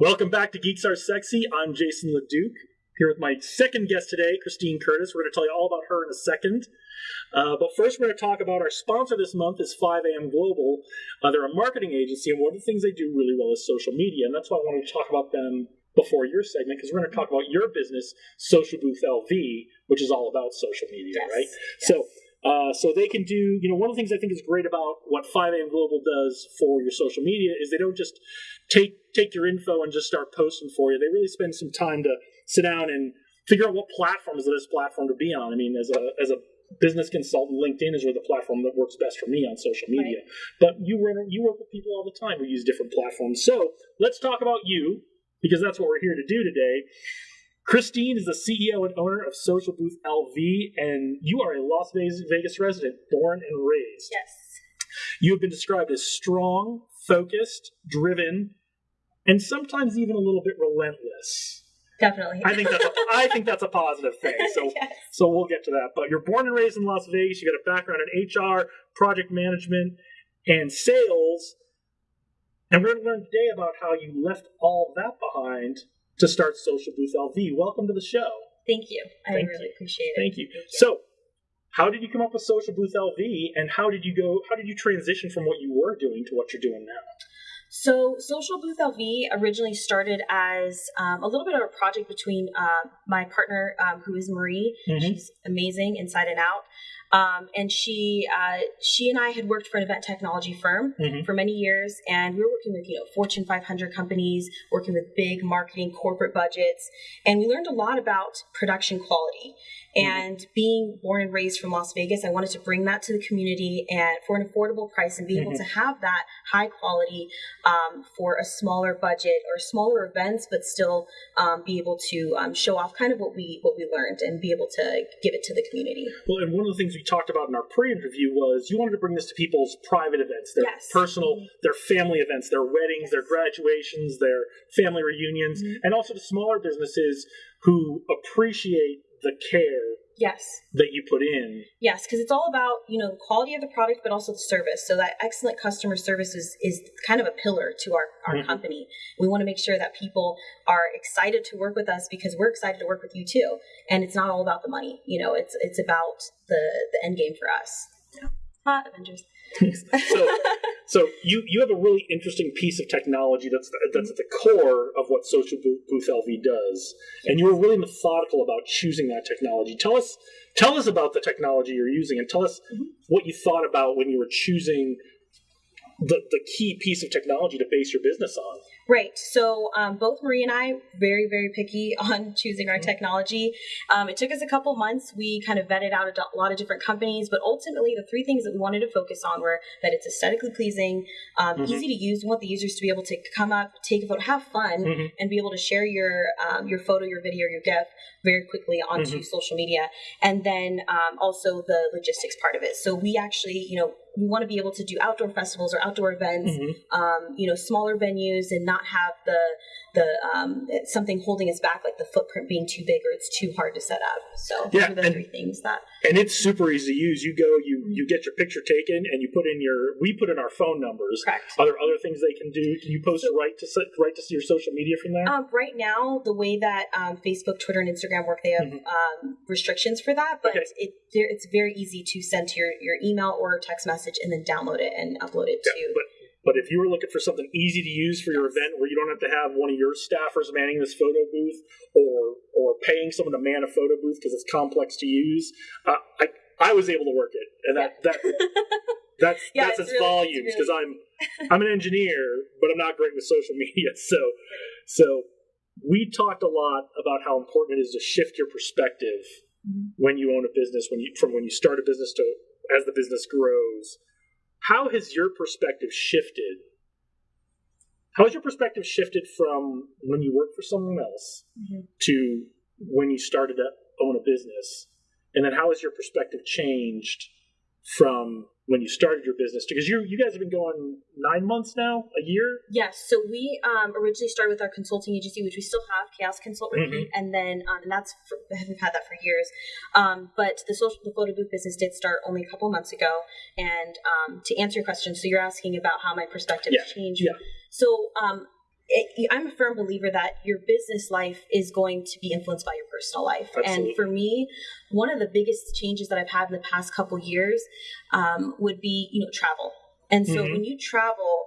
Welcome back to Geeks Are Sexy. I'm Jason LeDuc, here with my second guest today, Christine Curtis. We're going to tell you all about her in a second. Uh, but first, we're going to talk about our sponsor this month is 5am Global. Uh, they're a marketing agency, and one of the things they do really well is social media, and that's why I wanted to talk about them before your segment because we're going to talk about your business, Social Booth LV, which is all about social media, Yes, right? yes. So. Uh, so they can do, you know, one of the things I think is great about what 5am Global does for your social media is they don't just take take your info and just start posting for you. They really spend some time to sit down and figure out what platform is the best platform to be on. I mean, as a as a business consultant, LinkedIn is really the platform that works best for me on social media. But you work you work with people all the time who use different platforms. So let's talk about you because that's what we're here to do today. Christine is the CEO and owner of Social Booth LV, and you are a Las Vegas, Vegas resident, born and raised. Yes. You have been described as strong, focused, driven, and sometimes even a little bit relentless. Definitely. I think that's a, I think that's a positive thing. So yes. so we'll get to that. But you're born and raised in Las Vegas. You got a background in HR, project management, and sales. And we're going to learn today about how you left all that behind to start Social Booth LV. Welcome to the show. Thank you. I Thank really appreciate it. Thank you. So, how did you come up with Social Booth LV, and how did you go? How did you transition from what you were doing to what you're doing now? So, Social Booth LV originally started as um, a little bit of a project between uh, my partner, um, who is Marie. Mhm. She's amazing inside and out. Um, and she, uh, she and I had worked for an event technology firm Mhm. for many years, and we were working with you know Fortune 500 companies, working with big marketing corporate budgets, and we learned a lot about production quality. And being born and raised from Las Vegas, I wanted to bring that to the community and for an affordable price, and be able Mhm. to have that high quality um, for a smaller budget or smaller events, but still um, be able to um, show off kind of what we what we learned and be able to give it to the community. Well, and one of the things we talked about in our pre-interview was you wanted to bring this to people's private events, their Yes. personal, their family events, their weddings, their graduations, their family reunions, Mhm. and also to smaller businesses who appreciate the care Yes. that you put in. Yes, because it's all about you know the quality of the product, but also the service. So that excellent customer service is, is kind of a pillar to our, our Mhm. company. We want to make sure that people are excited to work with us because we're excited to work with you too. And it's not all about the money. You know, it's it's about the the end game for us. Yeah. Ah, Avengers. So, so you you have a really interesting piece of technology that's that's at the core of what Social Booth LV does, and you were really methodical about choosing that technology. Tell us tell us about the technology you're using, and tell us Mhm. what you thought about when you were choosing the the key piece of technology to base your business on. Right. So um, both Marie and I very very picky on choosing our Mhm. technology. Um, it took us a couple months. We kind of vetted out a, lot of different companies, but ultimately the three things that we wanted to focus on were that it's aesthetically pleasing, um, Mhm. easy to use. We want the users to be able to come up, take a photo, have fun, Mhm. and be able to share your um, your photo, your video, your GIF very quickly onto Mhm. social media, and then um, also the logistics part of it. So we actually, you know. We want to be able to do outdoor festivals or outdoor events Mhm. um, you know, smaller venues and not have the the um, something holding us back, like the footprint being too big or it's too hard to set up. So those Yeah, are the and- three things that. And it's super easy to use. You go, you Mhm. you get your picture taken, and you put in your. We put in our phone numbers. Correct. Are there other things they can do? Can you post So- right to right to your social media from there? Um, right now, the way that um, Facebook, Twitter, and Instagram work, they have Mhm. um, restrictions for that, but Okay. it it's very easy to send to your, your email or text message and then download it and upload it Yeah, to. but but if you were looking for something easy to use for your Yes. event where you don't have to have one of your staffers manning this photo booth or or paying someone to man a photo booth because it's complex to use, uh, I I was able to work it, and that that that's Yeah, that's it's really- volumes because really- I'm I'm an engineer, but I'm not great with social media. So so we talked a lot about how important it is to shift your perspective Mhm. when you own a business, when you from when you start a business to as the business grows. How has your perspective shifted? How has your perspective shifted from when you worked for someone else Mhm. to when you started to own a business? And then how has your perspective changed from when you started your business? Because you you guys have been going nine months now, a year. Yes, so we um, originally started with our consulting agency, which we still have, Chaos Consult Repeat, and then um, and that's for, we've had that for years. Um, but the social the photo booth business did start only a couple months ago. And um, to answer your question, so you're asking about how my perspective Yeah, changed. yeah. So um, it, I'm a firm believer that your business life is going to be influenced by your personal life. Absolutely. And for me, one of the biggest changes that I've had in the past couple years um, would be, you know, travel. And so Mhm. when you travel,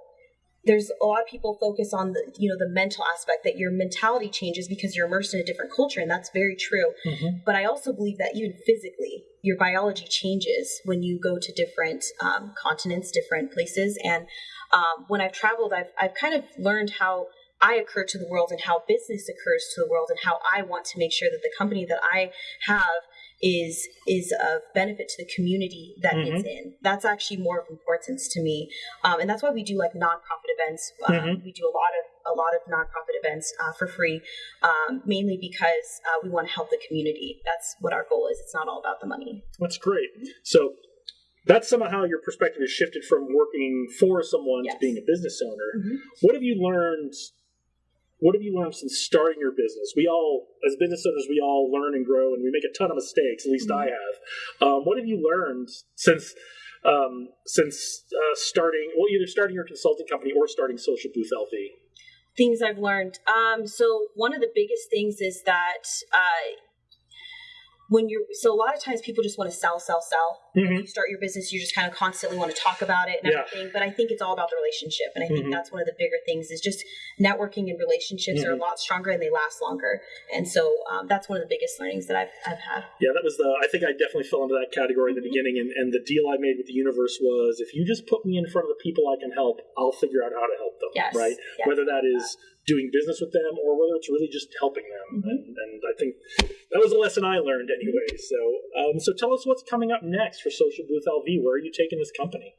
there's a lot of people focus on the, you know, the mental aspect that your mentality changes because you're immersed in a different culture, and that's very true. Mhm. But I also believe that even physically, your biology changes when you go to different um, continents, different places. And um, when I've traveled, I've, I've kind of learned how I occur to the world and how business occurs to the world and how I want to make sure that the company that I have is is of benefit to the community that it's in. That's actually more of importance to me, um, and that's why we do like nonprofit events. Um, Mhm. We do a lot of a lot of nonprofit events uh, for free, um, mainly because uh, we want to help the community. That's what our goal is. It's not all about the money. That's great. So that's somehow how your perspective has shifted from working for someone to being a business owner. Mhm. What have you learned? What have you learned since starting your business? We all, as business owners, we all learn and grow, and we make a ton of mistakes. At least I have. Um, what have you learned since um, since uh, starting? Well, either starting your consulting company or starting Social Booth LV. things I've learned. Um, so one of the biggest things is that uh, when you're so a lot of times people just want to sell, sell, sell. Mhm. You start your business, you just kind of constantly want to talk about it and Yeah. everything. But I think it's all about the relationship, and I think Mhm. that's one of the bigger things is just networking and relationships are a Mhm. lot stronger and they last longer. And so um, that's one of the biggest learnings that I've I've had. Yeah, that was the. I think I definitely fell into that category in the Mhm. beginning, and, and the deal I made with the universe was if you just put me in front of the people I can help, I'll figure out how to help them. Yes. Right. Yes. Whether that is doing business with them or whether it's really just helping them, Mhm. and, and I think that was a lesson I learned anyway. So, um, so tell us what's coming up next for Social Booth LV. Where are you taking this company?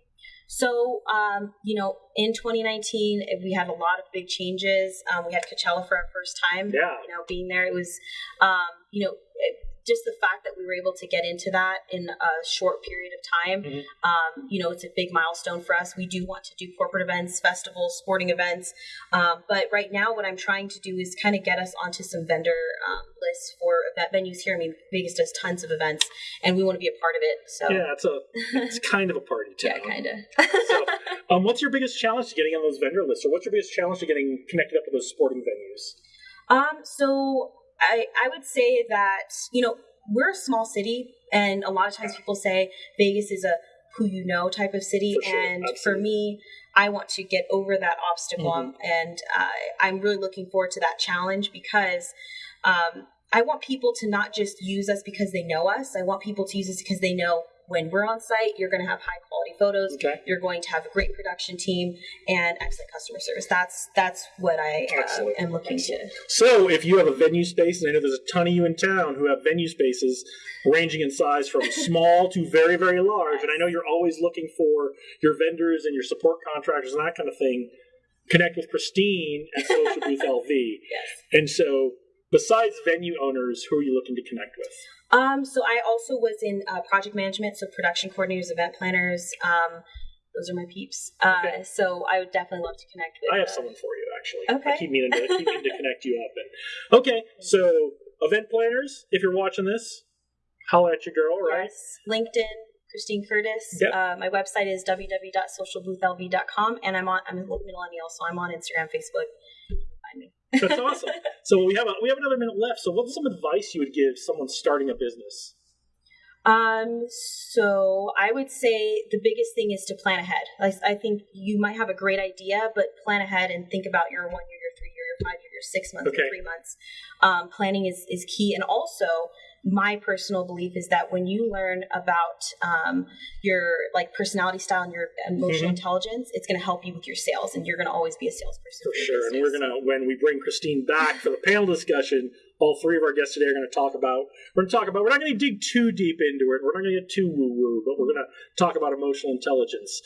So, um, you know, in 2019, we had a lot of big changes. Um, we had Coachella for our first time. Yeah. You know, being there, it was, um, you know, it, just the fact that we were able to get into that in a short period of time. Mhm. Um, you know, it's a big milestone for us. We do want to do corporate events, festivals, sporting events. Um, but right now, what I'm trying to do is kind of get us onto some vendor um, lists for event venues here. I mean, Vegas does tons of events, and we want to be a part of it. So, Yeah, it's a it's kind of a party town. yeah, kind of. So, um, what's your biggest challenge to getting on those vendor lists, or what's your biggest challenge to getting connected up with those sporting venues? Um, so I I would say that you know we're a small city, and a lot of times people say Vegas is a who you know type of city, For sure, and for me, I want to get over that obstacle, Mhm. and uh, I'm really looking forward to that challenge because. Um, I want people to not just use us because they know us. I want people to use us because they know when we're on site, you're going to have high quality photos. Okay. You're going to have a great production team and excellent customer service. That's that's what I uh, am looking to. So, if you have a venue space, and I know there's a ton of you in town who have venue spaces ranging in size from small to very, very large, and I know you're always looking for your vendors and your support contractors and that kind of thing, connect with Christine at Social Booth LV. Yes. And so, besides venue owners, who are you looking to connect with? Um, so I also was in uh, project management, so production coordinators, event planners. Um, those are my peeps. Uh, Okay. So I would definitely love to connect with. I have uh, someone for you, actually. I Okay. keep meaning to, keep meaning to connect you up. And okay, so event planners, if you're watching this, holla at your girl, right? Yes, LinkedIn, Christine Curtis. Yep. Uh, my website is www.socialboothlv.com, and I'm on. I'm a millennial, so I'm on Instagram, Facebook. That's awesome. So we have a, we have another minute left. So what's some advice you would give someone starting a business? Um, so I would say the biggest thing is to plan ahead. Like I think you might have a great idea, but plan ahead and think about your one year, your three year, your five year, your six months, Okay. your three months. Um, planning is is key, and also my personal belief is that when you learn about um, your like personality style and your emotional Mhm. intelligence, it's going to help you with your sales, and you're going to always be a salesperson For your sure. And we're gonna when we bring Christine back for the panel discussion, all three of our guests today are gonna talk about we're gonna talk about we're not gonna dig too deep into it. We're not gonna get too woo woo, but we're gonna talk about emotional intelligence.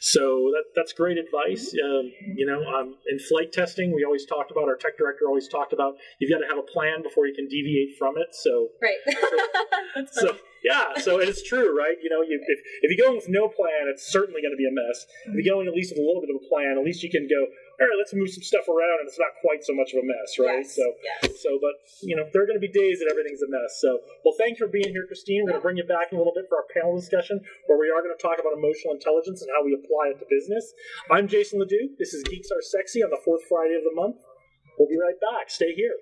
So that that's great advice. Um, you know, um, in flight testing, we always talked about our tech director always talked about you've got to have a plan before you can deviate from it. So right. That's so. Yeah, so it's true, right? You know, you, if, if you go in with no plan, it's certainly going to be a mess. If you go in at least with a little bit of a plan, at least you can go, all right, let's move some stuff around, and it's not quite so much of a mess, right? Yes, So, yes. so, but you know, there are going to be days that everything's a mess. So, well, thank you for being here, Christine. We're going to bring you back in a little bit for our panel discussion, where we are going to talk about emotional intelligence and how we apply it to business. I'm Jason Ledoux. This is Geeks Are Sexy on the fourth Friday of the month. We'll be right back. Stay here.